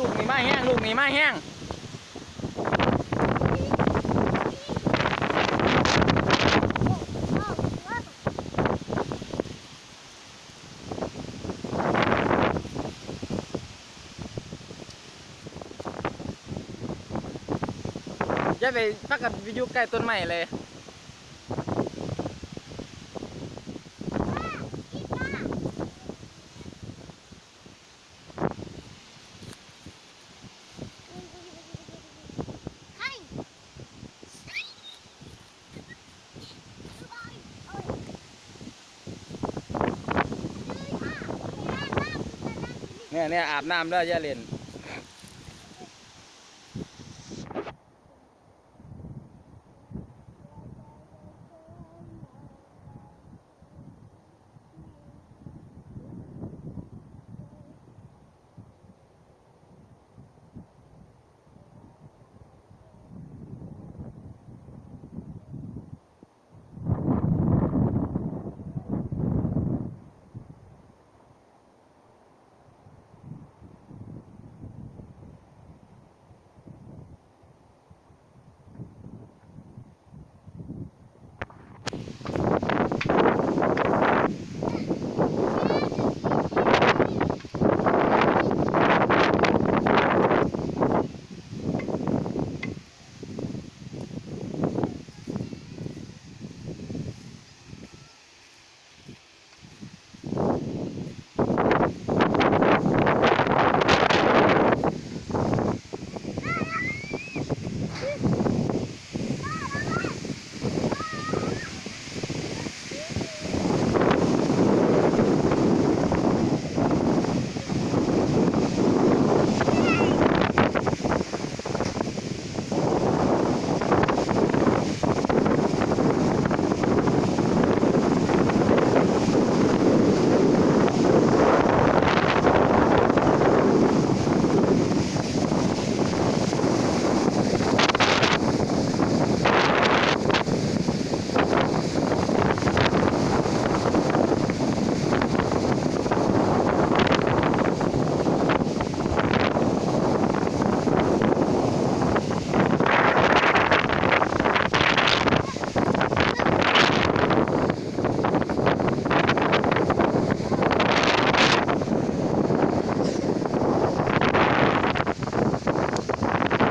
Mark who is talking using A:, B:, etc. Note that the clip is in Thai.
A: ลูกนี่มาแห้งลูกนี่มาแห้งอย่าไปพักกันไปอยู่ใกล้ต้นไม้เลย เนี่ยเนี่ยอาบน้ำแล้วย่าเล่น